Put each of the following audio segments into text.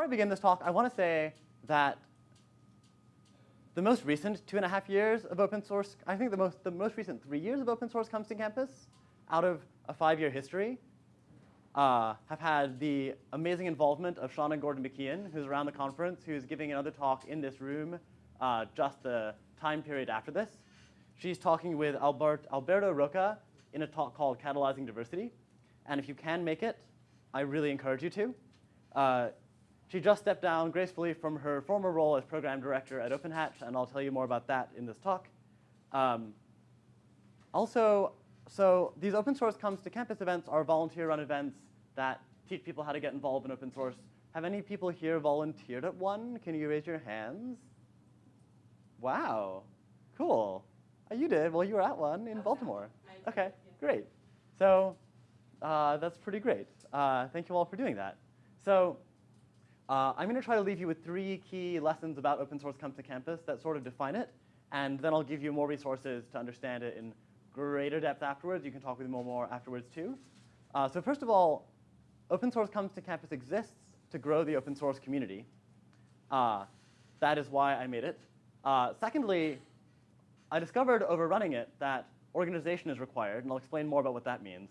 before I begin this talk, I want to say that the most recent two and a half years of open source, I think the most, the most recent three years of open source comes to campus out of a five-year history uh, have had the amazing involvement of and Gordon McKeon, who's around the conference, who's giving another talk in this room uh, just the time period after this. She's talking with Albert, Alberto Roca in a talk called Catalyzing Diversity. And if you can make it, I really encourage you to. Uh, she just stepped down gracefully from her former role as program director at OpenHatch, and I'll tell you more about that in this talk. Um, also, so these open source comes to campus events are volunteer-run events that teach people how to get involved in open source. Have any people here volunteered at one? Can you raise your hands? Wow, cool. Oh, you did, well you were at one in Baltimore. Okay, great. So uh, that's pretty great. Uh, thank you all for doing that. So uh, I'm gonna try to leave you with three key lessons about open source comes to campus that sort of define it, and then I'll give you more resources to understand it in greater depth afterwards. You can talk with me more, more afterwards too. Uh, so first of all, open source comes to campus exists to grow the open source community. Uh, that is why I made it. Uh, secondly, I discovered over running it that organization is required, and I'll explain more about what that means.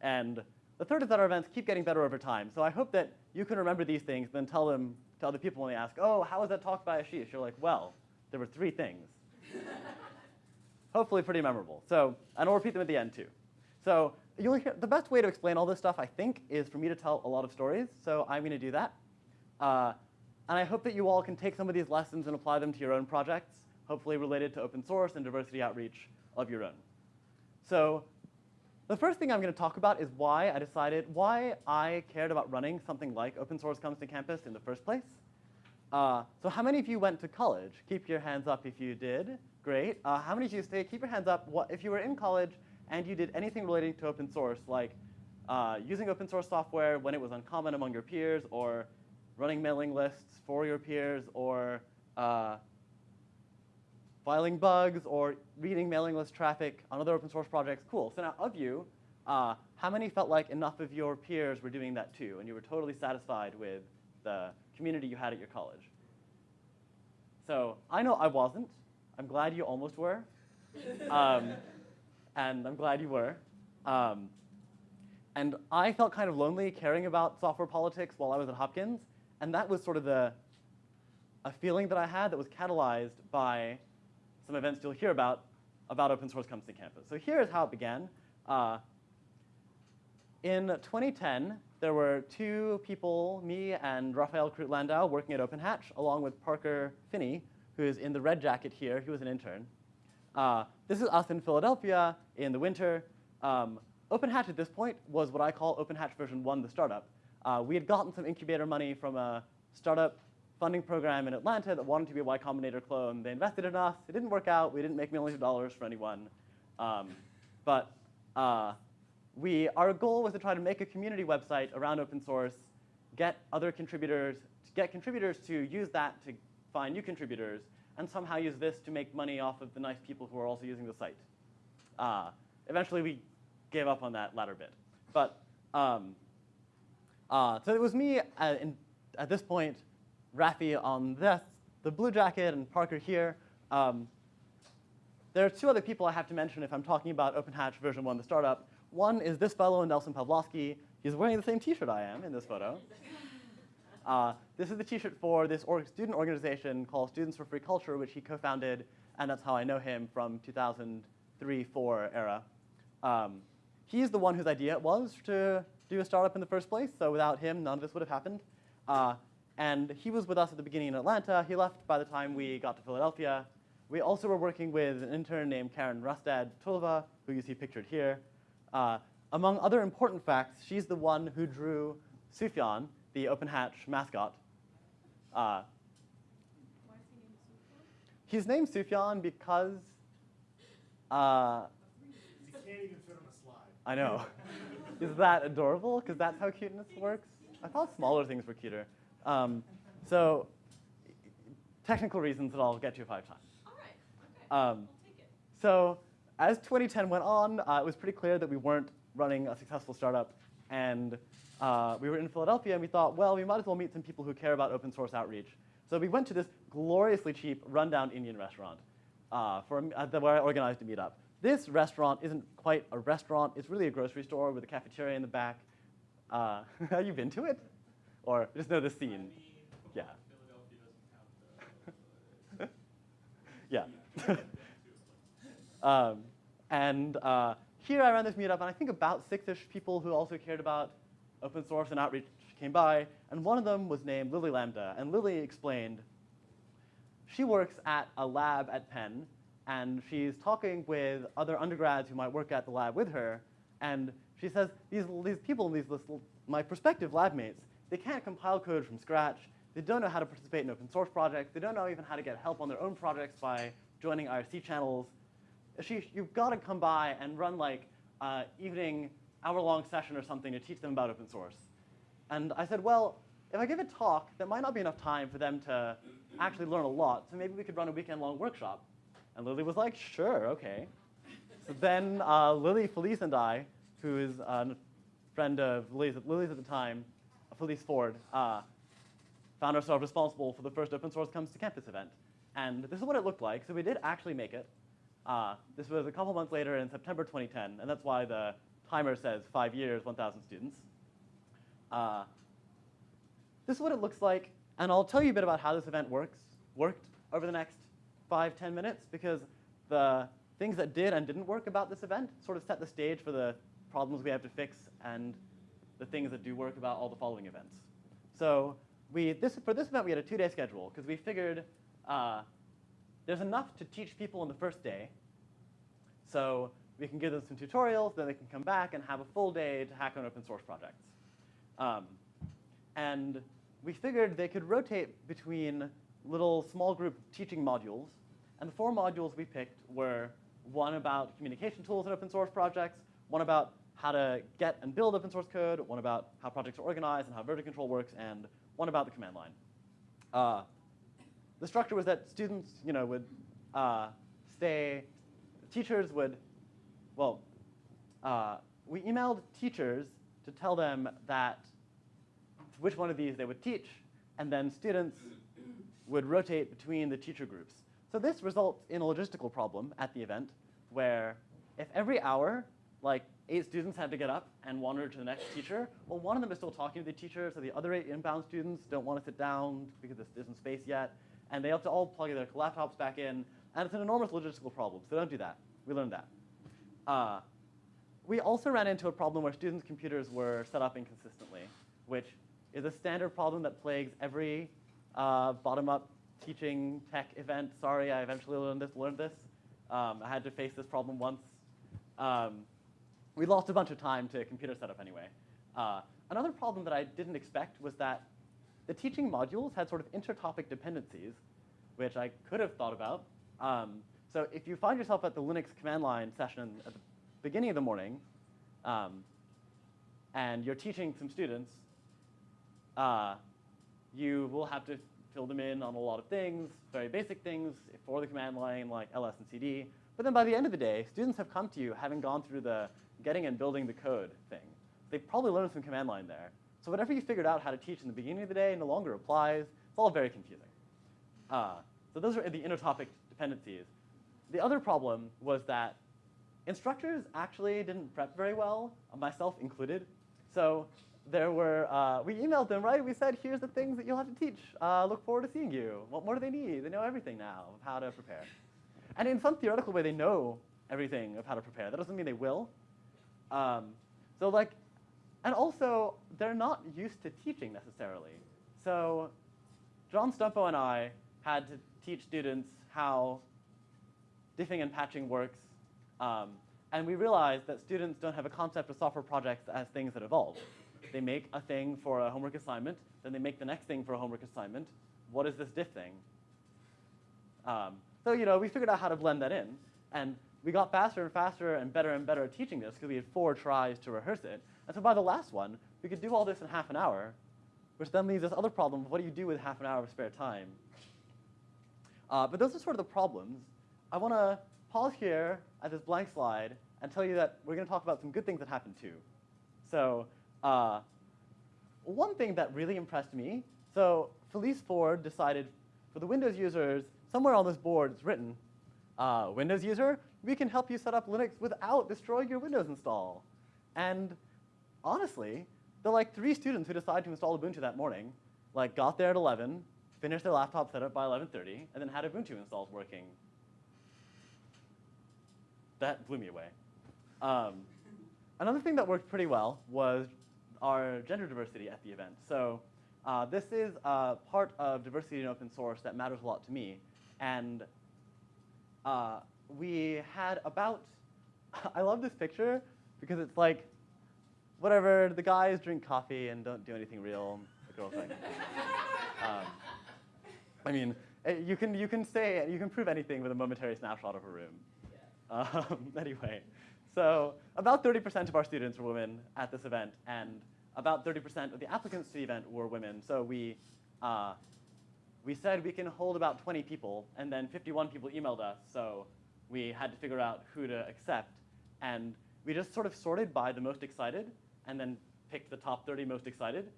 And the third is that our events keep getting better over time. So I hope that you can remember these things, then tell them to other people when they ask, oh, how was that talk by Asheesh? You're like, well, there were three things. Hopefully pretty memorable. So, and I'll repeat them at the end too. So you'll hear, the best way to explain all this stuff, I think, is for me to tell a lot of stories. So I'm going to do that. Uh, and I hope that you all can take some of these lessons and apply them to your own projects, hopefully related to open source and diversity outreach of your own. So the first thing I'm going to talk about is why I decided, why I cared about running something like Open Source Comes to Campus in the first place. Uh, so how many of you went to college? Keep your hands up if you did. Great. Uh, how many of you say, keep your hands up what, if you were in college and you did anything relating to open source, like uh, using open source software when it was uncommon among your peers, or running mailing lists for your peers, or uh, filing bugs, or reading mailing list traffic on other open source projects, cool. So now of you, uh, how many felt like enough of your peers were doing that too, and you were totally satisfied with the community you had at your college? So I know I wasn't. I'm glad you almost were. Um, and I'm glad you were. Um, and I felt kind of lonely caring about software politics while I was at Hopkins, and that was sort of the a feeling that I had that was catalyzed by some events you'll hear about, about open source comes to campus. So here's how it began. Uh, in 2010, there were two people, me and Raphael Krut-Landau, working at OpenHatch, along with Parker Phinney, who is in the red jacket here. He was an intern. Uh, this is us in Philadelphia in the winter. Um, OpenHatch at this point was what I call OpenHatch version 1, the startup. Uh, we had gotten some incubator money from a startup funding program in Atlanta that wanted to be a Y Combinator clone. They invested in us. It didn't work out. We didn't make millions of dollars for anyone. Um, but uh, we, our goal was to try to make a community website around open source, get other contributors, get contributors to use that to find new contributors, and somehow use this to make money off of the nice people who are also using the site. Uh, eventually, we gave up on that latter bit. But um, uh, so it was me at, in, at this point Rafi on this, the blue jacket, and Parker here. Um, there are two other people I have to mention if I'm talking about OpenHatch version 1, the startup. One is this fellow, Nelson Pavlosky. He's wearing the same t-shirt I am in this photo. Uh, this is the t-shirt for this or student organization called Students for Free Culture, which he co-founded, and that's how I know him from 2003-4 era. Um, he's the one whose idea it was to do a startup in the first place, so without him, none of this would have happened. Uh, and he was with us at the beginning in Atlanta. He left by the time we got to Philadelphia. We also were working with an intern named Karen Rustad Tölva, who you see pictured here. Uh, among other important facts, she's the one who drew Sufjan, the Open Hatch mascot. Uh, he's named Sufjan because uh, he can't even fit on a slide. I know. Is that adorable? Because that's how cuteness works? I thought smaller things were cuter. Um, so technical reasons that I'll get to five times. All right. Okay. Um, we'll take it. So as 2010 went on, uh, it was pretty clear that we weren't running a successful startup and uh, we were in Philadelphia, and we thought, well, we might as well meet some people who care about open source outreach. So we went to this gloriously cheap, rundown Indian restaurant uh, for, a- uh, the- where I organized a meetup. This restaurant isn't quite a restaurant. It's really a grocery store with a cafeteria in the back. Uh, have you been to it? Or just know the scene? Yeah. Yeah. um, and uh, here I ran this meetup, and I think about six-ish people who also cared about open source and outreach came by, and one of them was named Lily Lambda, and Lily explained she works at a lab at Penn, and she's talking with other undergrads who might work at the lab with her, and she says these, these people, these my prospective lab mates, they can't compile code from scratch. They don't know how to participate in open source projects. They don't know even how to get help on their own projects by joining IRC channels. You've got to come by and run like uh, evening hour-long session or something to teach them about open source. And I said, well, if I give a talk, there might not be enough time for them to actually learn a lot, so maybe we could run a weekend-long workshop. And Lily was like, sure, okay. So then uh, Lily, Felice, and I, who is a friend of Lily's, Lily's at the time, Felice Ford, uh, found ourselves responsible for the first open source comes to campus event. And this is what it looked like. So we did actually make it. Uh, this was a couple months later in September 2010, and that's why the timer says five years, 1,000 students. Uh, this is what it looks like, and I'll tell you a bit about how this event works, worked over the next five, 10 minutes, because the things that did and didn't work about this event sort of set the stage for the problems we have to fix and the things that do work about all the following events. So we, this, for this event, we had a two-day schedule, because we figured uh, there's enough to teach people on the first day, so we can give them some tutorials, then they can come back and have a full day to hack on open source projects. Um, and we figured they could rotate between little small group teaching modules. And the four modules we picked were one about communication tools in open source projects, one about how to get and build open source code, one about how projects are organized and how version control works, and one about the command line. Uh, the structure was that students, you know, would uh, stay, teachers would, well, uh, we emailed teachers to tell them that which one of these they would teach, and then students would rotate between the teacher groups. So this results in a logistical problem at the event, where if every hour, like eight students had to get up and wander to the next teacher, well, one of them is still talking to the teacher, so the other eight inbound students don't want to sit down because there isn't space yet, and they have to all plug their laptops back in, and it's an enormous logistical problem, so don't do that. We learned that. Uh, we also ran into a problem where students' computers were set up inconsistently, which is a standard problem that plagues every uh, bottom-up teaching tech event. Sorry, I eventually learned this. Learned this. Um, I had to face this problem once. Um, we lost a bunch of time to computer setup anyway. Uh, another problem that I didn't expect was that the teaching modules had sort of intertopic dependencies, which I could have thought about. Um, so if you find yourself at the Linux command line session at the beginning of the morning, um, and you're teaching some students, uh, you will have to fill them in on a lot of things, very basic things for the command line like ls and cd. But then by the end of the day, students have come to you having gone through the getting and building the code thing. They've probably learned some command line there. So whatever you figured out how to teach in the beginning of the day no longer applies. It's all very confusing. Uh, so those are the intertopic dependencies. The other problem was that instructors actually didn't prep very well, myself included. So there were, uh, we emailed them, right? We said, here's the things that you'll have to teach. Uh, look forward to seeing you. What more do they need? They know everything now of how to prepare. And in some theoretical way, they know everything of how to prepare. That doesn't mean they will. Um, so like, and also, they're not used to teaching necessarily. So John Stumpo and I had to teach students how diffing and patching works. Um, and we realized that students don't have a concept of software projects as things that evolve. They make a thing for a homework assignment, then they make the next thing for a homework assignment. What is this diff thing? Um, so you know, we figured out how to blend that in, and we got faster and faster and better and better at teaching this because we had four tries to rehearse it. And so by the last one, we could do all this in half an hour, which then leaves this other problem of what do you do with half an hour of spare time? Uh, but those are sort of the problems. I want to pause here at this blank slide and tell you that we're going to talk about some good things that happened too. So uh, one thing that really impressed me, so Felice Ford decided for the Windows users, somewhere on this board it's written, uh, Windows user, we can help you set up Linux without destroying your Windows install. And honestly, the like three students who decided to install Ubuntu that morning, like got there at 11, finished their laptop setup by 11:30, and then had Ubuntu installs working. That blew me away. Um, another thing that worked pretty well was our gender diversity at the event. So uh, this is part of diversity in open source that matters a lot to me, and uh, we had about. I love this picture because it's like, whatever. The guys drink coffee and don't do anything real. The girls like. um, I mean, eh, you can you can say you can prove anything with a momentary snapshot of a room. Um, anyway, so about 30% of our students were women at this event, and about 30% of the applicants to the event were women. So we, uh, we said we can hold about 20 people, and then 51 people emailed us, so we had to figure out who to accept. And we just sort of sorted by the most excited, and then picked the top 30 most excited,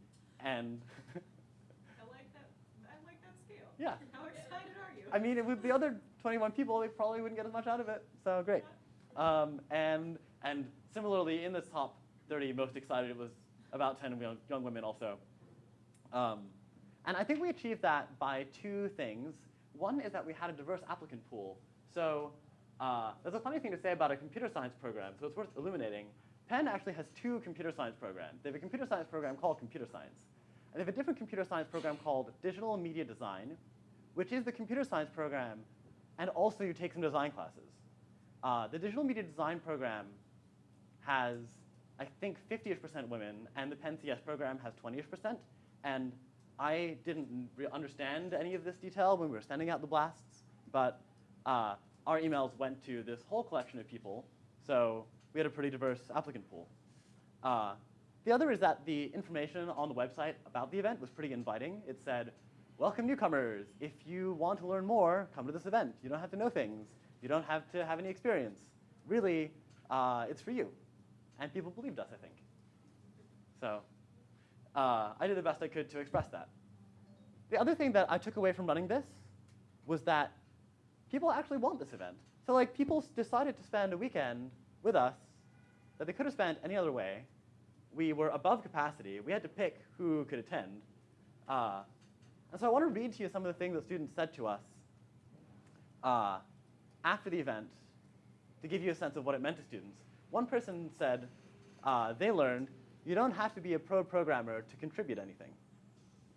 and I like that, I like that scale. Yeah. How excited are you? I mean, with the other 21 people, they probably wouldn't get as much out of it. So great. Um, and and similarly, in this top 30 most excited, it was about 10 young, young women also. Um, and I think we achieved that by two things. One is that we had a diverse applicant pool. So uh, there's a funny thing to say about a computer science program, so it's worth illuminating. Penn actually has two computer science programs. They have a computer science program called computer science. And they have a different computer science program called digital media design, which is the computer science program, and also you take some design classes. Uh, the digital media design program has, I think, 50-ish percent women, and the Penn CS program has 20-ish percent. And I didn't understand any of this detail when we were sending out the blasts, but uh, our emails went to this whole collection of people, so we had a pretty diverse applicant pool. Uh, the other is that the information on the website about the event was pretty inviting. It said, welcome newcomers. If you want to learn more, come to this event. You don't have to know things. You don't have to have any experience. Really, uh, it's for you. And people believed us, I think. So uh, I did the best I could to express that. The other thing that I took away from running this was that people actually want this event. So like people decided to spend a weekend with us that they could have spent any other way. We were above capacity. We had to pick who could attend. Uh, and so I want to read to you some of the things that students said to us uh, after the event to give you a sense of what it meant to students. One person said uh, they learned you don't have to be a pro programmer to contribute anything,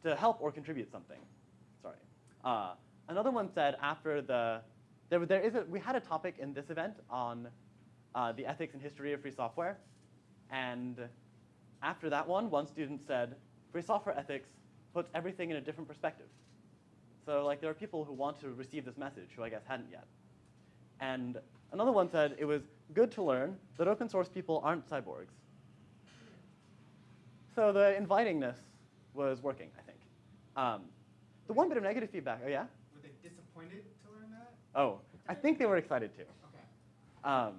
to help or contribute something. Sorry. Another one said after the, there, there is a, we had a topic in this event on uh, the ethics and history of free software. And after that one, one student said, free software ethics puts everything in a different perspective. So like there are people who want to receive this message who I guess hadn't yet. And another one said it was good to learn that open source people aren't cyborgs. So the invitingness was working, I think. Um, the one bit of negative feedback, oh yeah? Disappointed to learn that? Oh, I think they were excited too. Okay. Um,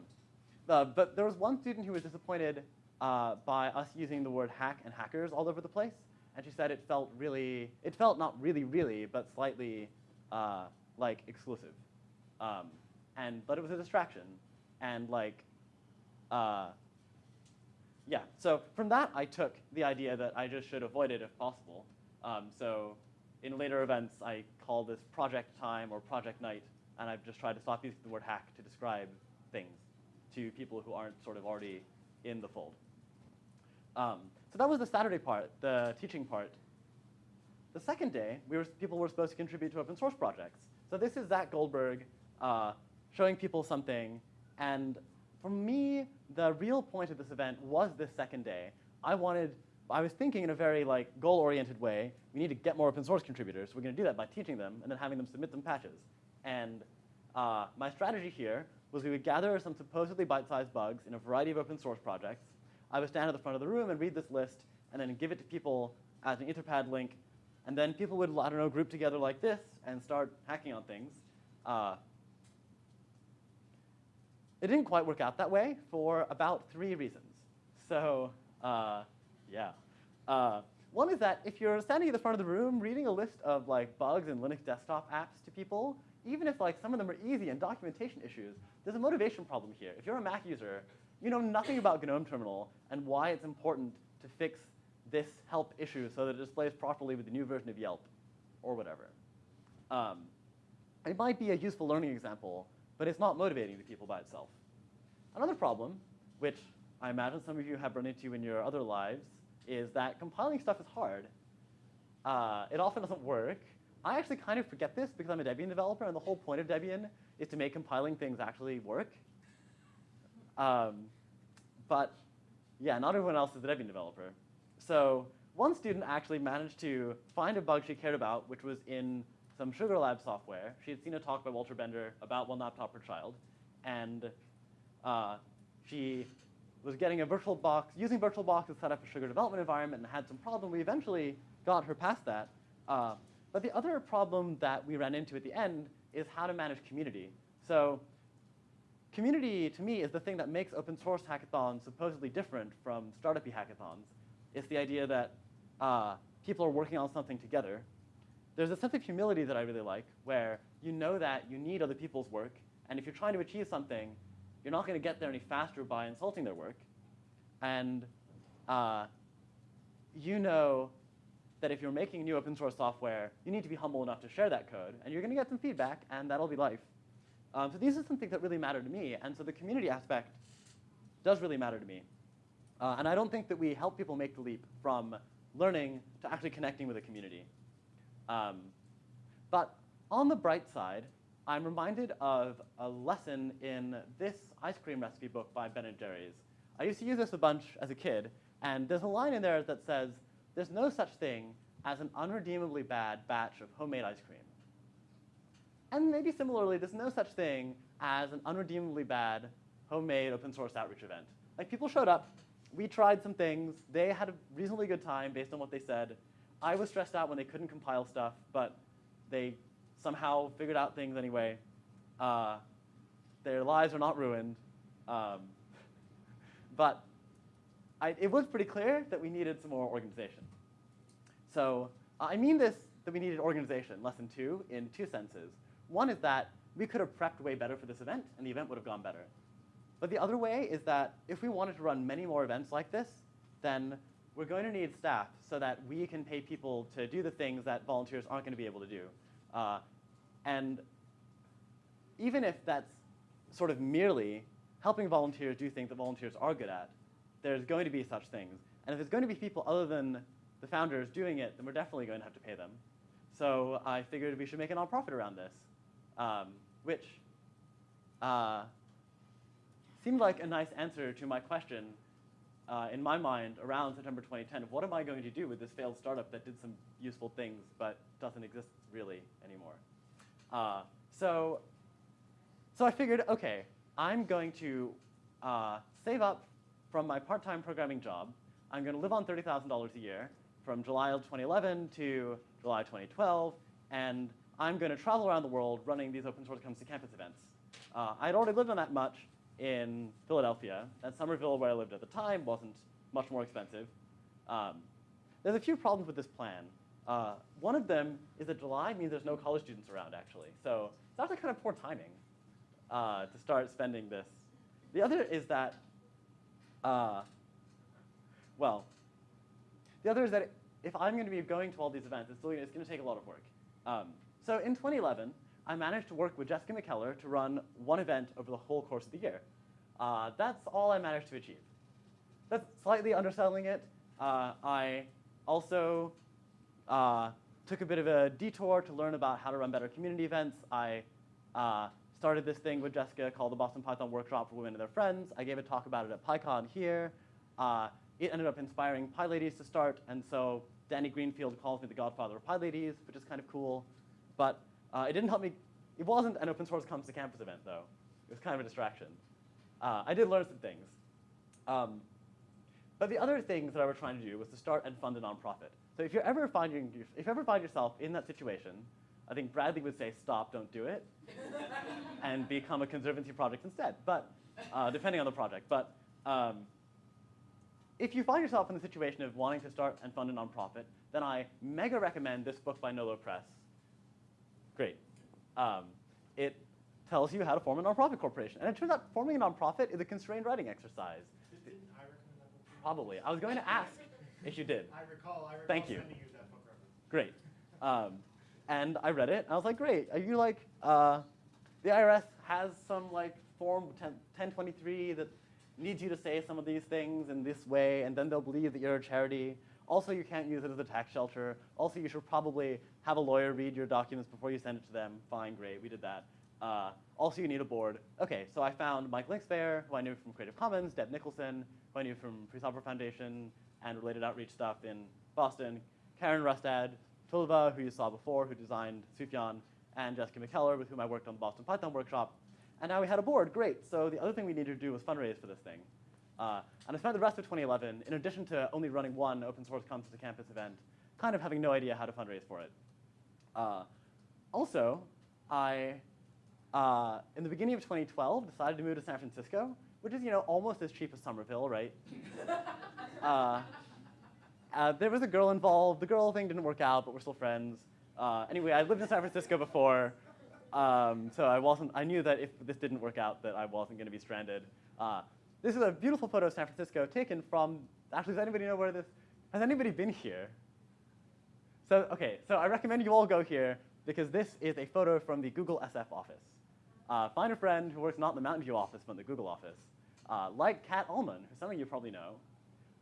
uh, but there was one student who was disappointed uh, by us using the word hack and hackers all over the place. And she said it felt really, it felt not really, really, but slightly uh, like exclusive. Um, and, but it was a distraction. And like, uh, yeah, so from that I took the idea that I just should avoid it if possible. Um, so in later events, I call this project time or project night, and I've just tried to stop using the word hack to describe things to people who aren't sort of already in the fold. Um, so that was the Saturday part, the teaching part. The second day, we were, people were supposed to contribute to open source projects. So this is Zach Goldberg uh, showing people something. And for me, the real point of this event was this second day. I wanted, I was thinking in a very like goal-oriented way. We need to get more open source contributors. We're going to do that by teaching them and then having them submit them patches. And uh, my strategy here was we would gather some supposedly bite-sized bugs in a variety of open source projects. I would stand at the front of the room and read this list and then give it to people as an Etherpad link. And then people would, I don't know, group together like this and start hacking on things. Uh, it didn't quite work out that way for about three reasons. So, uh, Yeah. Uh, one is that if you're standing at the front of the room reading a list of like bugs in Linux desktop apps to people, even if like some of them are easy and documentation issues, there's a motivation problem here. If you're a Mac user, you know nothing about GNOME Terminal and why it's important to fix this help issue so that it displays properly with the new version of Yelp or whatever. Um, it might be a useful learning example, but it's not motivating to people by itself. Another problem, which I imagine some of you have run into in your other lives, is that compiling stuff is hard. Uh, it often doesn't work. I actually kind of forget this because I'm a Debian developer, and the whole point of Debian is to make compiling things actually work. Um, but yeah, not everyone else is a Debian developer. So one student actually managed to find a bug she cared about, which was in some Sugar Lab software. She had seen a talk by Walter Bender about one laptop per child, and uh, she was getting a VirtualBox, using VirtualBox to set up a Sugar development environment and had some problem. We eventually got her past that. Uh, but the other problem that we ran into at the end is how to manage community. So community, to me, is the thing that makes open source hackathons supposedly different from startup hackathons. It's the idea that uh, people are working on something together. There's a sense of humility that I really like, where you know that you need other people's work, and if you're trying to achieve something, you're not going to get there any faster by insulting their work. And uh, you know that if you're making new open source software, you need to be humble enough to share that code, and you're going to get some feedback, and that'll be life. Um, so these are some things that really matter to me, and so the community aspect does really matter to me. Uh, and I don't think that we help people make the leap from learning to actually connecting with a community. Um, but on the bright side, I'm reminded of a lesson in this ice cream recipe book by Ben and Jerry's. I used to use this a bunch as a kid, and there's a line in there that says, there's no such thing as an unredeemably bad batch of homemade ice cream. And maybe similarly, there's no such thing as an unredeemably bad homemade open source outreach event. Like people showed up, we tried some things, they had a reasonably good time based on what they said. I was stressed out when they couldn't compile stuff, but they somehow figured out things anyway. Uh, their lives are not ruined. Um, but I, it was pretty clear that we needed some more organization. So uh, I mean this, that we needed organization, lesson two, in two senses. One is that we could have prepped way better for this event, and the event would have gone better. But the other way is that if we wanted to run many more events like this, then we're going to need staff so that we can pay people to do the things that volunteers aren't going to be able to do. Uh, and even if that's sort of merely helping volunteers do things that volunteers are good at, there's going to be such things. And if there's going to be people other than the founders doing it, then we're definitely going to have to pay them. So I figured we should make a nonprofit around this, um, which uh, seemed like a nice answer to my question uh, in my mind around September 2010 of what am I going to do with this failed startup that did some useful things but doesn't exist really anymore. Uh, so, so I figured, okay, I'm going to uh, save up from my part-time programming job. I'm going to live on $30,000 a year from July of 2011 to July 2012, and I'm going to travel around the world running these open source comes to campus events. Uh, I'd already lived on that much in Philadelphia, and Somerville, where I lived at the time, wasn't much more expensive. Um, there's a few problems with this plan. Uh, one of them is that July means there's no college students around, actually. So it's actually kind of poor timing uh, to start spending this. The other is that, uh, well, the other is that if I'm going to be going to all these events, it's, it's going to take a lot of work. Um, so in 2011, I managed to work with Jessica McKellar to run one event over the whole course of the year. Uh, that's all I managed to achieve. That's slightly underselling it. Uh, I also uh, took a bit of a detour to learn about how to run better community events. I uh, started this thing with Jessica called the Boston Python Workshop for Women and Their Friends. I gave a talk about it at PyCon here. Uh, it ended up inspiring PyLadies to start, and so Danny Greenfeld calls me the godfather of PyLadies, which is kind of cool. But uh, it didn't help me. It wasn't an open source comes to campus event, though. It was kind of a distraction. Uh, I did learn some things. Um, but the other things that I was trying to do was to start and fund a nonprofit. So if you ever find your, if you ever find yourself in that situation, I think Bradley would say, "Stop, don't do it," and become a conservancy project instead. But uh, depending on the project, but um, if you find yourself in the situation of wanting to start and fund a nonprofit, then I mega recommend this book by Nolo Press. Great. Um, it tells you how to form a nonprofit corporation. And it turns out forming a nonprofit is a constrained writing exercise. Did- Didn't I recommend that book? Probably. I was going to ask if you did. I recall, I recall Thank you. sending you that book reference. Great. Um, and I read it, and I was like, great. Are you like, uh, the IRS has some like form 10, 1023 that needs you to say some of these things in this way, and then they'll believe that you're a charity. Also, you can't use it as a tax shelter. Also, you should probably have a lawyer read your documents before you send it to them. Fine, great, we did that. Uh, also, you need a board. Okay, so I found Mike Linksvayer, who I knew from Creative Commons, Deb Nicholson, who I knew from Free Software Foundation and related outreach stuff in Boston, Karen Rustad, Tölva, who you saw before, who designed Sufjan, and Jessica McKellar, with whom I worked on the Boston Python workshop. And now we had a board, great. So the other thing we needed to do was fundraise for this thing. Uh, and I spent the rest of 2011, in addition to only running one open source comes to campus event, kind of having no idea how to fundraise for it. Uh, also, I, uh, in the beginning of 2012, decided to move to San Francisco, which is, you know, almost as cheap as Somerville, right? uh, uh, there was a girl involved. The girl thing didn't work out, but we're still friends. Uh, anyway, I lived in San Francisco before, um, so I wasn't. I knew that if this didn't work out, that I wasn't going to be stranded. Uh, this is a beautiful photo of San Francisco taken from. Actually, does anybody know where this? Has anybody been here? So okay, so I recommend you all go here because this is a photo from the Google SF office. Uh, find a friend who works not in the Mountain View office, but in the Google office. Uh, like Cat Allman, who some of you probably know.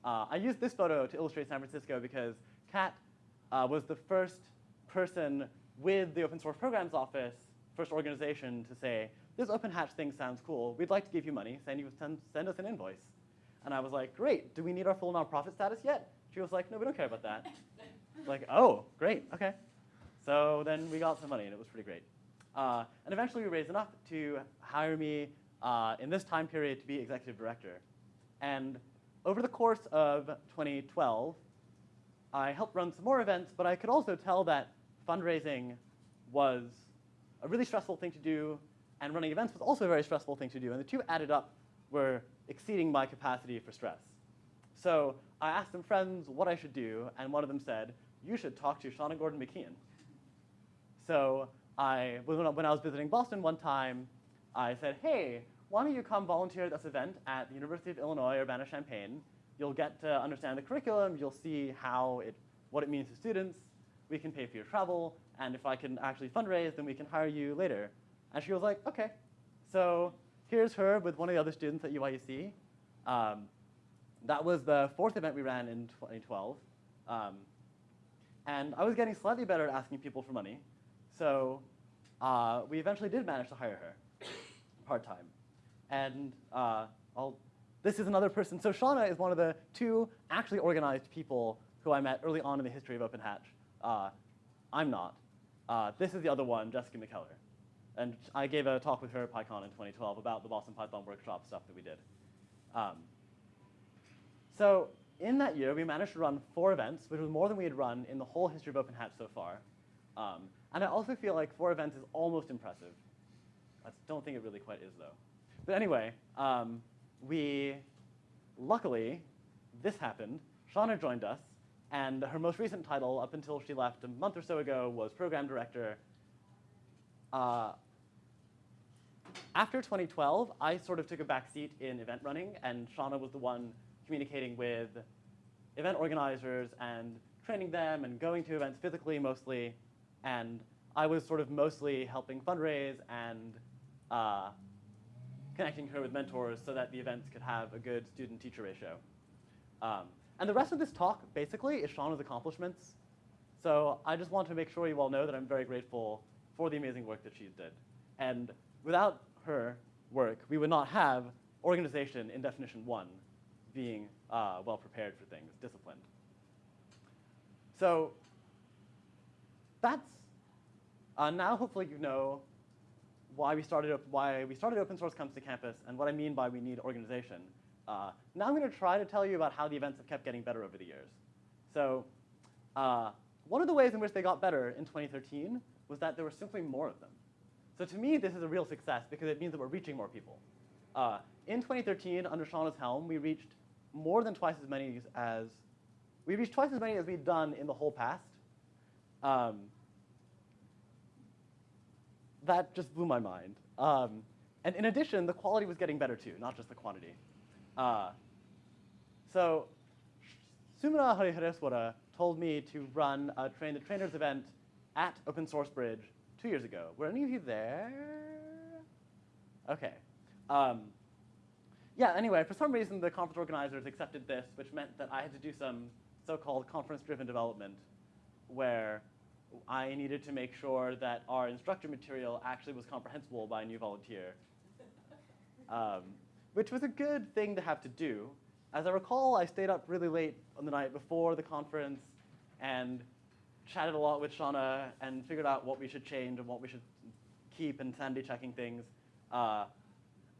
Uh, I used this photo to illustrate San Francisco because Cat uh, was the first person with the Open Source Programs Office, first organization to say, this Open Hatch thing sounds cool. We'd like to give you money. Send, you, send, send us an invoice. And I was like, great. Do we need our full nonprofit status yet? She was like, no, we don't care about that. like, oh, great, okay. So then we got some money, and it was pretty great. Uh, and eventually we raised enough to hire me uh, in this time period to be executive director. And over the course of 2012, I helped run some more events, but I could also tell that fundraising was a really stressful thing to do, and running events was also a very stressful thing to do. And the two added up were exceeding my capacity for stress. So I asked some friends what I should do, and one of them said, you should talk to Shauna Gordon McKeon. So I, when I when I was visiting Boston one time, I said, hey, why don't you come volunteer at this event at the University of Illinois Urbana-Champaign? You'll get to understand the curriculum, you'll see how it, what it means to students, we can pay for your travel, and if I can actually fundraise, then we can hire you later. And she was like, okay. So here's her with one of the other students at UIUC. Um, that was the fourth event we ran in 2012. Um, and I was getting slightly better at asking people for money. So uh, we eventually did manage to hire her part-time. And uh, this is another person. So Shauna is one of the two actually organized people who I met early on in the history of Open Hatch. Uh, I'm not. Uh, this is the other one, Jessica McKellar. And I gave a talk with her at PyCon in 2012 about the Boston Python workshop stuff that we did. Um, so in that year, we managed to run four events, which was more than we had run in the whole history of Open Hatch so far. Um, and I also feel like four events is almost impressive. I don't think it really quite is, though. But anyway, um, we, luckily, this happened. Shauna joined us, and her most recent title, up until she left a month or so ago, was program director. Uh, after 2012, I sort of took a back seat in event running, and Shauna was the one communicating with event organizers and training them and going to events physically mostly. And I was sort of mostly helping fundraise and uh, connecting her with mentors so that the events could have a good student-teacher ratio. Um, and the rest of this talk, basically, is Shauna's accomplishments. So I just want to make sure you all know that I'm very grateful for the amazing work that she did. And without her work, we would not have organization in definition one being uh, well prepared for things, disciplined. So that's uh, now hopefully you know why we started why we started open source comes to campus and what I mean by we need organization. Uh, now I'm going to try to tell you about how the events have kept getting better over the years. So uh, one of the ways in which they got better in 2013 was that there were simply more of them. So to me, this is a real success because it means that we're reaching more people. Uh, in 2013, under Shauna's helm, we reached more than twice as many as we reached twice as many as we'd done in the whole past. Um, that just blew my mind. Um, and in addition, the quality was getting better too, not just the quantity. Uh, so Sumana Harihareswara told me to run a Train the Trainers event at Open Source Bridge two years ago. Were any of you there? Okay. Um, yeah, anyway, for some reason, the conference organizers accepted this, which meant that I had to do some so-called conference-driven development where I needed to make sure that our instructor material actually was comprehensible by a new volunteer, um, which was a good thing to have to do. As I recall, I stayed up really late on the night before the conference and chatted a lot with Shauna and figured out what we should change and what we should keep and sanity checking things. Uh,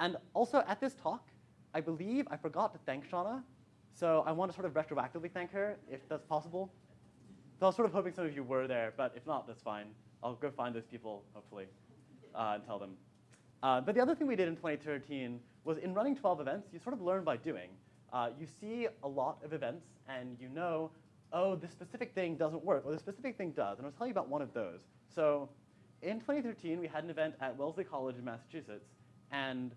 and also at this talk, I believe I forgot to thank Shauna, so I want to sort of retroactively thank her if that's possible. So I was sort of hoping some of you were there, but if not, that's fine. I'll go find those people, hopefully, uh, and tell them. Uh, but the other thing we did in 2013 was in running 12 events, you sort of learn by doing. Uh, you see a lot of events, and you know, oh, this specific thing doesn't work, or this specific thing does. And I'll tell you about one of those. So in 2013, we had an event at Wellesley College in Massachusetts, and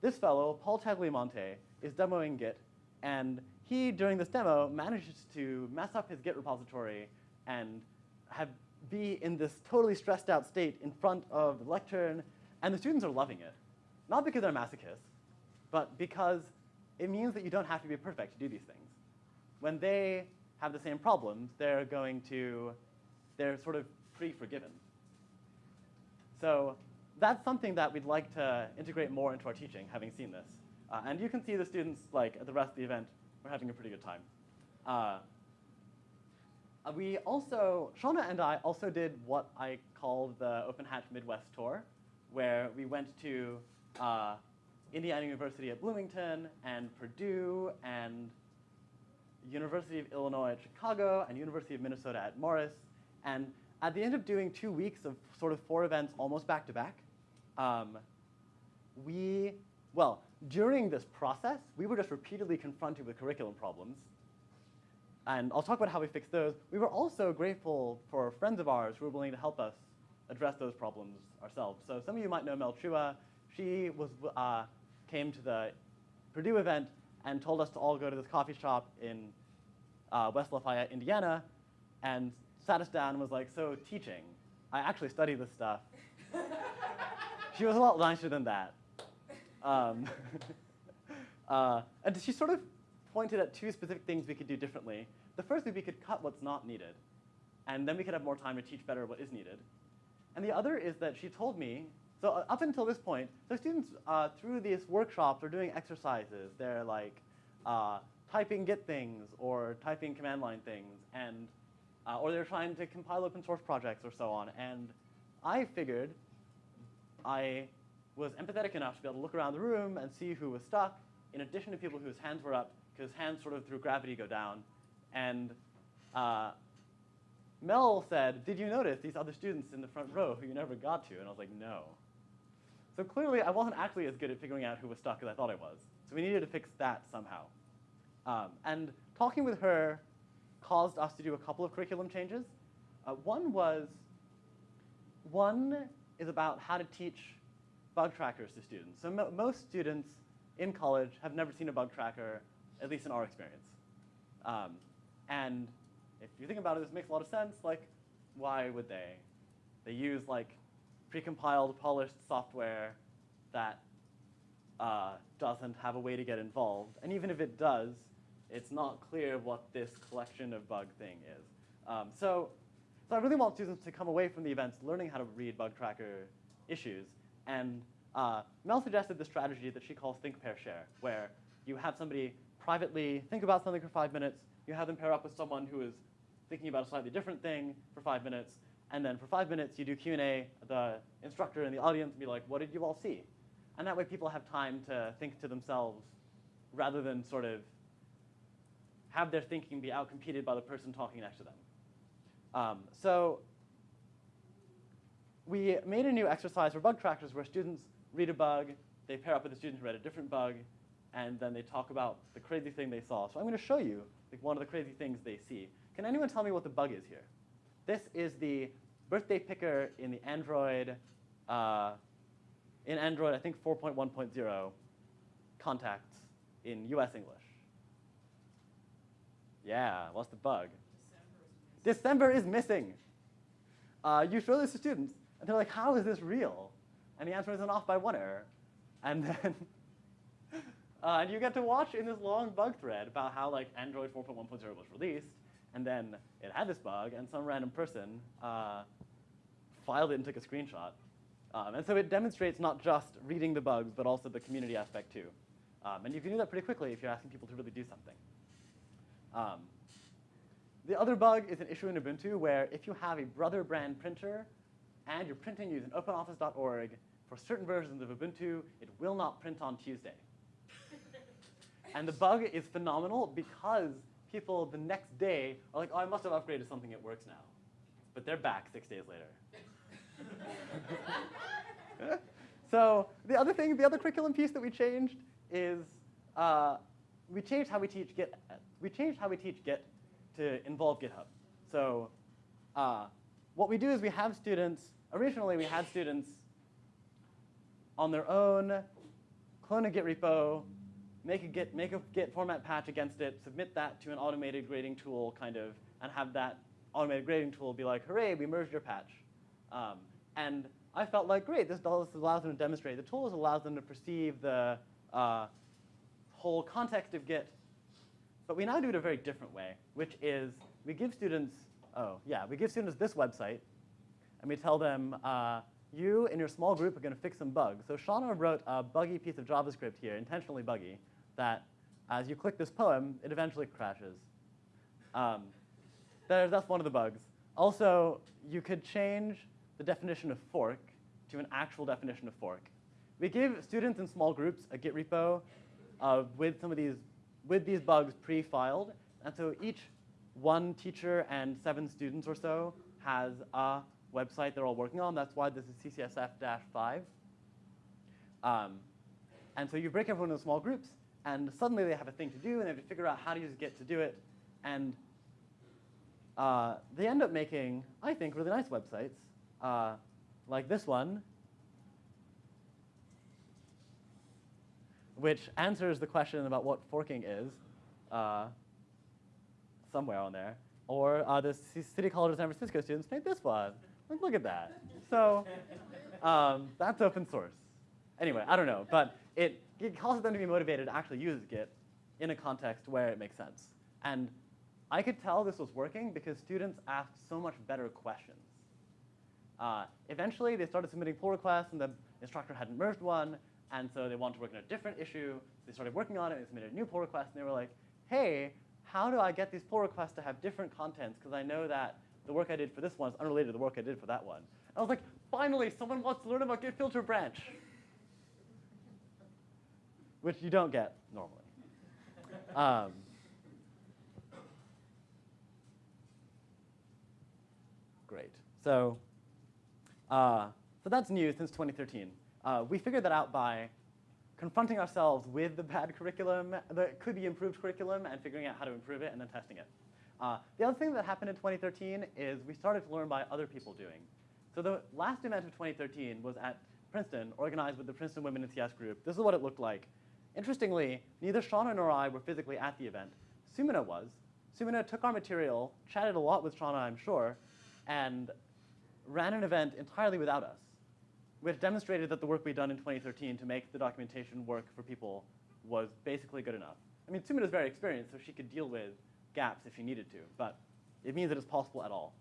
this fellow, Paul Tagliamonte, is demoing Git, and he, during this demo, manages to mess up his Git repository and have be in this totally stressed out state in front of the lectern, and the students are loving it. Not because they're masochists, but because it means that you don't have to be perfect to do these things. When they have the same problems, they're going to, they're sort of pretty forgiven. So that's something that we'd like to integrate more into our teaching, having seen this. Uh, and you can see the students, like, at the rest of the event, we're having a pretty good time. Uh, we also, Shauna and I also did what I call the Open Hatch Midwest Tour, where we went to uh, Indiana University at Bloomington and Purdue and University of Illinois at Chicago and University of Minnesota at Morris. And at the end of doing two weeks of sort of four events almost back to back, um, we, well, during this process, we were just repeatedly confronted with curriculum problems. And I'll talk about how we fixed those. We were also grateful for friends of ours who were willing to help us address those problems ourselves. So some of you might know Mel Chua. She was, uh, came to the Purdue event and told us to all go to this coffee shop in uh, West Lafayette, Indiana, and sat us down and was like, so teaching, I actually study this stuff. she was a lot nicer than that. Um, uh, and she sort of pointed at two specific things we could do differently. The first is we could cut what's not needed, and then we could have more time to teach better what is needed. And the other is that she told me, so uh, up until this point, the students uh, through these workshops are doing exercises. They're like uh, typing Git things or typing command line things, and uh, or they're trying to compile open source projects or so on. And I figured I was empathetic enough to be able to look around the room and see who was stuck, in addition to people whose hands were up, because hands sort of through gravity go down. And uh, Mel said, did you notice these other students in the front row who you never got to? And I was like, no. So clearly, I wasn't actually as good at figuring out who was stuck as I thought I was. So we needed to fix that somehow. Um, and talking with her caused us to do a couple of curriculum changes. Uh, one was, one is about how to teach bug trackers to students. So mo most students in college have never seen a bug tracker, at least in our experience. Um, and if you think about it, this makes a lot of sense. Like, why would they? They use like precompiled, polished software that uh, doesn't have a way to get involved. And even if it does, it's not clear what this collection of bug thing is. Um, so, so I really want students to come away from the events learning how to read bug tracker issues. And uh, Mel suggested the strategy that she calls think, pair, share, where you have somebody privately think about something for five minutes, you have them pair up with someone who is thinking about a slightly different thing for five minutes, and then for five minutes you do Q&A, the instructor and the audience be like, what did you all see? And that way people have time to think to themselves rather than sort of have their thinking be outcompeted by the person talking next to them. Um, so we made a new exercise for bug trackers where students read a bug, they pair up with a student who read a different bug, and then they talk about the crazy thing they saw. So I'm going to show you like, one of the crazy things they see. Can anyone tell me what the bug is here? This is the birthday picker in the Android, uh, in Android, I think 4.1.0 contacts in US English. Yeah, what's the bug? December is missing. Uh, you show this to students, and they're like, how is this real? And the answer is an off by one error. And then uh, and you get to watch in this long bug thread about how like Android 4.1.0 was released, and then it had this bug, and some random person uh, filed it and took a screenshot. Um, and so it demonstrates not just reading the bugs, but also the community aspect too. Um, and you can do that pretty quickly if you're asking people to really do something. Um, the other bug is an issue in Ubuntu where if you have a brother brand printer and you're printing using openoffice.org, for certain versions of Ubuntu, it will not print on Tuesday. And the bug is phenomenal because people the next day are like, oh, I must have upgraded something, it works now. But they're back six days later. so the other thing, the other curriculum piece that we changed is uh, we changed how we teach Git. We changed how we teach Git to involve GitHub. So uh, what we do is we have students. Originally, we had students on their own clone a Git repo, make a Git make a format patch against it, submit that to an automated grading tool, kind of, and have that automated grading tool be like, hooray, we merged your patch. Um, and I felt like, great, this allows them to demonstrate. The tools allows them to perceive the uh, whole context of Git. But we now do it a very different way, which is we give students, oh, yeah, we give students this website, and we tell them, uh, you and your small group are going to fix some bugs. So Shauna wrote a buggy piece of JavaScript here, intentionally buggy, that as you click this poem, it eventually crashes. Um, that's one of the bugs. Also, you could change the definition of fork to an actual definition of fork. We give students in small groups a Git repo uh, with some of these, with these bugs pre-filed, and so each one teacher and seven students or so has a website they're all working on. That's why this is CCSF-5. Um, and so you break everyone into small groups, and suddenly they have a thing to do, and they have to figure out how to use Git to do it. And uh, they end up making, I think, really nice websites, uh, like this one, which answers the question about what forking is uh, somewhere on there. Or uh, the City College of San Francisco students made this one. Like, look at that. So um, that's open source. Anyway, I don't know, but it, it causes them to be motivated to actually use Git in a context where it makes sense. And I could tell this was working because students asked so much better questions. Uh, eventually, they started submitting pull requests, and the instructor hadn't merged one, and so they wanted to work on a different issue. They started working on it, and they submitted a new pull request, and they were like, hey, how do I get these pull requests to have different contents? Because I know that the work I did for this one is unrelated to the work I did for that one. And I was like, finally, someone wants to learn about Git filter branch. Which you don't get normally. Um, great. So, uh, so that's new since 2013. Uh, we figured that out by confronting ourselves with the bad curriculum, that could be improved curriculum, and figuring out how to improve it and then testing it. Uh, the other thing that happened in 2013 is we started to learn by other people doing. So the last event of 2013 was at Princeton, organized with the Princeton Women in CS group. This is what it looked like. Interestingly, neither Shauna nor I were physically at the event. Sumana was. Sumana took our material, chatted a lot with Shauna, I'm sure, and ran an event entirely without us, which demonstrated that the work we'd done in 2013 to make the documentation work for people was basically good enough. I mean, Sumana's very experienced, so she could deal with gaps if she needed to, but it means that it's possible at all.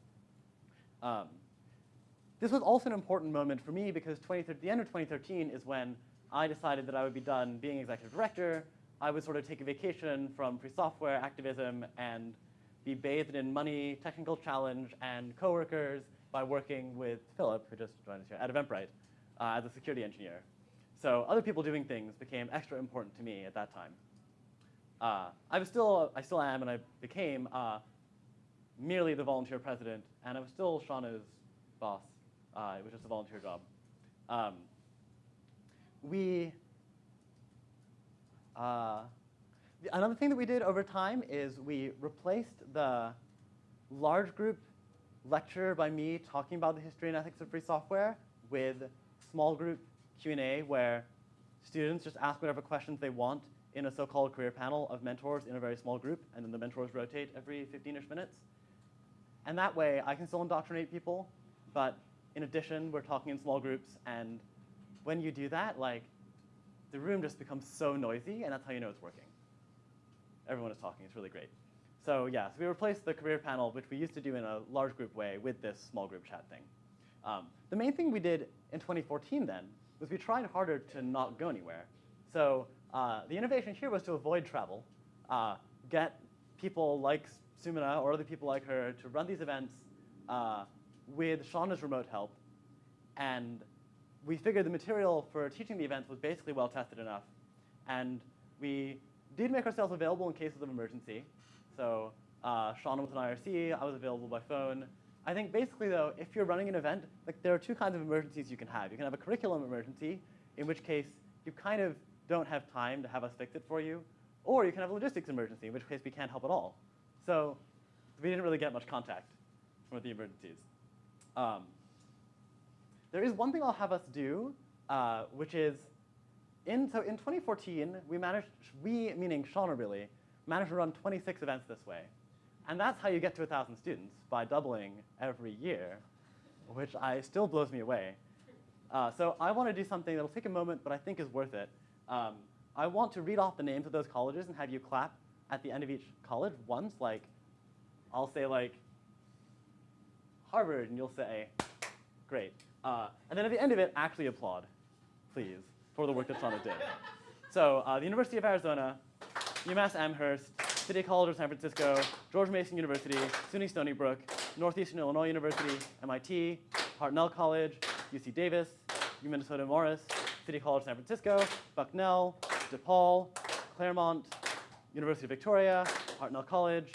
Um, this was also an important moment for me because the end of 2013 is when I decided that I would be done being executive director. I would sort of take a vacation from free software activism and be bathed in money, technical challenge, and coworkers by working with Philip, who just joined us here, at Eventbrite uh, as a security engineer. So other people doing things became extra important to me at that time. Uh, I was still, I still am, and I became uh, merely the volunteer president, and I was still Shauna's boss. Uh, it was just a volunteer job. Um, we, Uh, the- another thing that we did over time is we replaced the large group lecture by me talking about the history and ethics of free software with small group Q&A where students just ask whatever questions they want in a so-called career panel of mentors in a very small group, and then the mentors rotate every 15-ish minutes. And that way, I can still indoctrinate people, but in addition, we're talking in small groups, and when you do that, like, the room just becomes so noisy, and that's how you know it's working. Everyone is talking, it's really great. So yeah, so we replaced the career panel, which we used to do in a large group way, with this small group chat thing. Um, the main thing we did in 2014 then was we tried harder to not go anywhere. So uh, the innovation here was to avoid travel, uh, get people like Sumana or other people like her to run these events uh, with Shauna's remote help. And we figured the material for teaching the events was basically well tested enough. And we did make ourselves available in cases of emergency. So uh, Shauna was an IRC, I was available by phone. I think basically though, if you're running an event, like there are two kinds of emergencies you can have. You can have a curriculum emergency, in which case you kind of don't have time to have us fix it for you, or you can have a logistics emergency, in which case we can't help at all. So we didn't really get much contact with the emergencies. Um, there is one thing I'll have us do, uh, which is, in, so in 2014, we managed, we, meaning Shauna really, managed to run 26 events this way. And that's how you get to 1,000 students, by doubling every year, which I, still blows me away. Uh, so I want to do something that'll take a moment, but I think is worth it. Um, I want to read off the names of those colleges and have you clap at the end of each college once, like, I'll say like, Harvard, and you'll say, great. Uh, and then at the end of it, actually applaud, please, for the work that Shauna did. So uh, the University of Arizona, UMass Amherst, City College of San Francisco, George Mason University, SUNY Stony Brook, Northeastern Illinois University, MIT, Hartnell College, UC Davis, U Minnesota Morris, City College of San Francisco, Bucknell, DePaul, Claremont, University of Victoria, Hartnell College,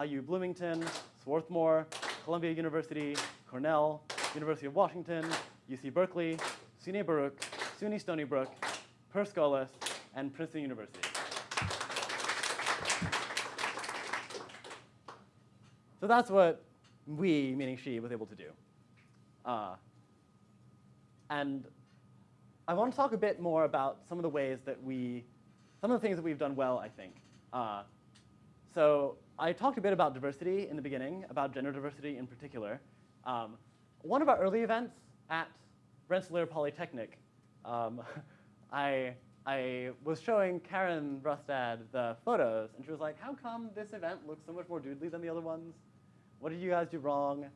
IU Bloomington, Swarthmore, Columbia University, Cornell, University of Washington, UC Berkeley, SUNY Baruch, SUNY Stony Brook, Per Scholas, and Princeton University. So that's what we, meaning she, was able to do. Uh, and I want to talk a bit more about some of the ways that we, some of the things that we've done well, I think. Uh, so I talked a bit about diversity in the beginning, about gender diversity in particular. Um, one of our early events at Rensselaer Polytechnic, um, I, I was showing Karen Rustad the photos, and she was like, how come this event looks so much more doodly than the other ones? What did you guys do wrong?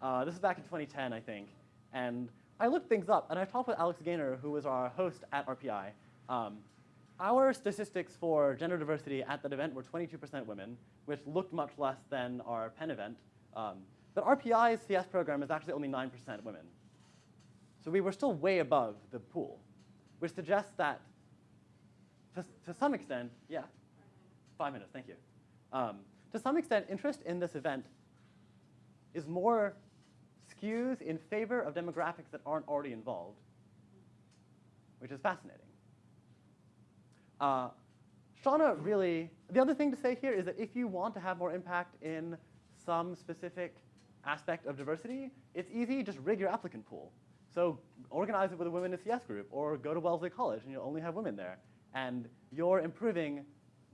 Uh, this is back in 2010, I think. And I looked things up, and I talked with Alex Gaynor, who was our host at RPI. Um, our statistics for gender diversity at that event were 22% women, which looked much less than our Penn event. Um, but RPI's CS program is actually only 9% women. So we were still way above the pool, which suggests that, to, to some extent, yeah, five minutes, thank you. Um, to some extent, interest in this event is more skews in favor of demographics that aren't already involved, which is fascinating. Uh, Shauna really, the other thing to say here is that if you want to have more impact in some specific aspect of diversity, it's easy, just rig your applicant pool. So organize it with a women in CS group, or go to Wellesley College and you'll only have women there. And you're improving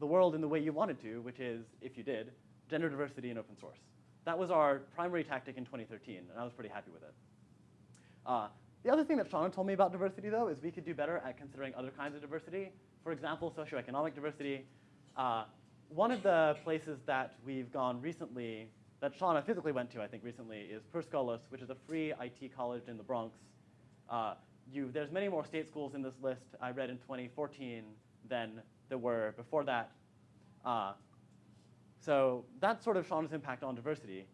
the world in the way you wanted to, which is, if you did, gender diversity in open source. That was our primary tactic in 2013, and I was pretty happy with it. Uh, the other thing that Shauna told me about diversity, though, is we could do better at considering other kinds of diversity. For example, socioeconomic diversity. Uh, one of the places that we've gone recently, that Shauna physically went to, I think, recently, is Per Scholas, which is a free IT college in the Bronx. Uh, you, there's many more state schools in this list I read in 2014 than there were before that. Uh, so that's sort of Shauna's impact on diversity.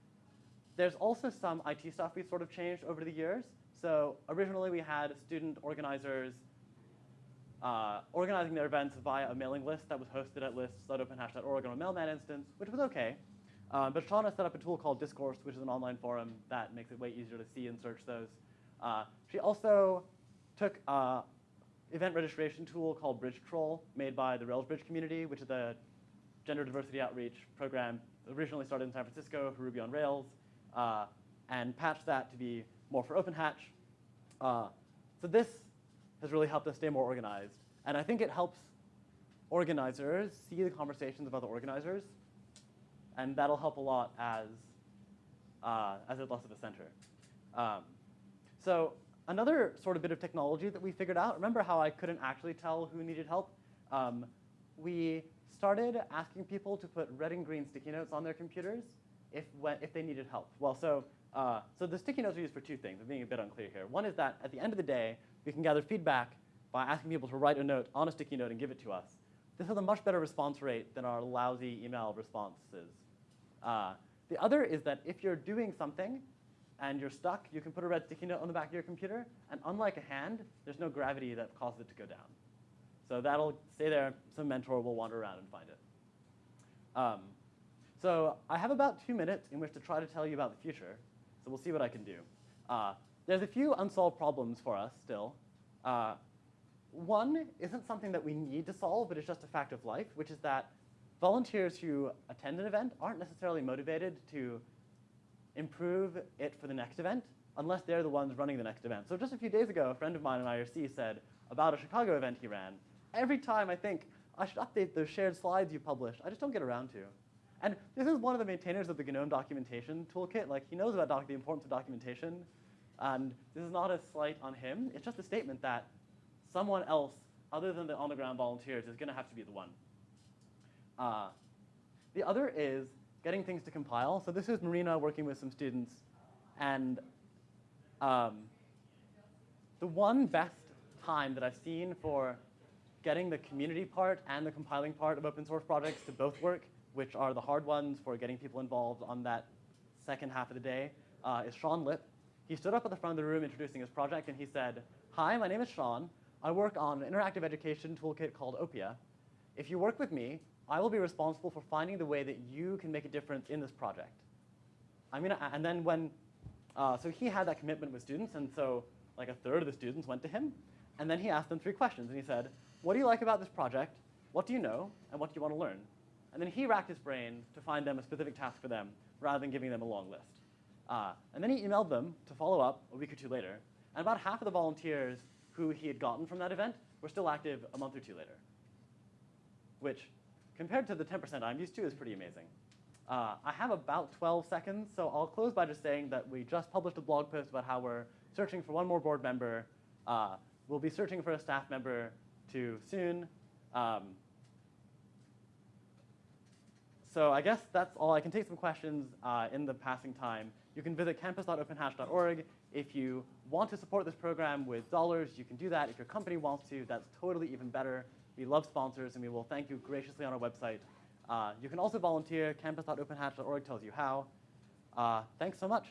There's also some IT stuff we've sort of changed over the years. So originally we had student organizers uh, organizing their events via a mailing list that was hosted at lists.openhatch.org on a mailman instance, which was okay. Um, but Shauna set up a tool called Discourse, which is an online forum that makes it way easier to see and search those. Uh, she also took an event registration tool called Bridge Troll, made by the Rails Bridge community, which is a gender diversity outreach program originally started in San Francisco for Ruby on Rails, uh, and patched that to be more for OpenHatch. Uh, so this has really helped us stay more organized. And I think it helps organizers see the conversations of other organizers, and that'll help a lot as, uh, as it's less of a center. Um, so another sort of bit of technology that we figured out, remember how I couldn't actually tell who needed help? Um, we started asking people to put red and green sticky notes on their computers if, if they needed help. Well, so, uh, so the sticky notes are used for two things. I'm being a bit unclear here. One is that at the end of the day, we can gather feedback by asking people to write a note on a sticky note and give it to us. This has a much better response rate than our lousy email responses. Uh, the other is that if you're doing something and you're stuck, you can put a red sticky note on the back of your computer, and unlike a hand, there's no gravity that causes it to go down. So that'll stay there. Some mentor will wander around and find it. Um, so I have about two minutes in which to try to tell you about the future. So we'll see what I can do. Uh, there's a few unsolved problems for us still. Uh, one isn't something that we need to solve, but it's just a fact of life, which is that volunteers who attend an event aren't necessarily motivated to improve it for the next event unless they're the ones running the next event. So just a few days ago, a friend of mine in IRC said about a Chicago event he ran, every time I think I should update those shared slides you published, I just don't get around to. And this is one of the maintainers of the GNOME documentation toolkit. Like he knows about the importance of documentation. And this is not a slight on him. It's just a statement that someone else other than the on-the-ground volunteers is going to have to be the one. Uh, the other is getting things to compile. So this is Marina working with some students. And um, the one best time that I've seen for getting the community part and the compiling part of open source projects to both work, which are the hard ones for getting people involved on that second half of the day, uh, is Sean Lip. He stood up at the front of the room introducing his project, and he said, hi, my name is Sean. I work on an interactive education toolkit called Oppia. If you work with me, I will be responsible for finding the way that you can make a difference in this project. I'm gonna, and then when, uh, so he had that commitment with students, and so like a third of the students went to him, and then he asked them three questions, and he said, what do you like about this project? What do you know? And what do you want to learn? And then he racked his brain to find them a specific task for them, rather than giving them a long list. Uh, and then he emailed them to follow up a week or two later, and about half of the volunteers who he had gotten from that event were still active a month or two later, which compared to the 10% I'm used to is pretty amazing. Uh, I have about 12 seconds, so I'll close by just saying that we just published a blog post about how we're searching for one more board member. Uh, we'll be searching for a staff member too soon. Um, so I guess that's all. I can take some questions uh, in the passing time. You can visit campus.openhatch.org. If you want to support this program with dollars, you can do that. If your company wants to, that's totally even better. We love sponsors, and we will thank you graciously on our website. Uh, you can also volunteer. Campus.openhatch.org tells you how. Uh, thanks so much.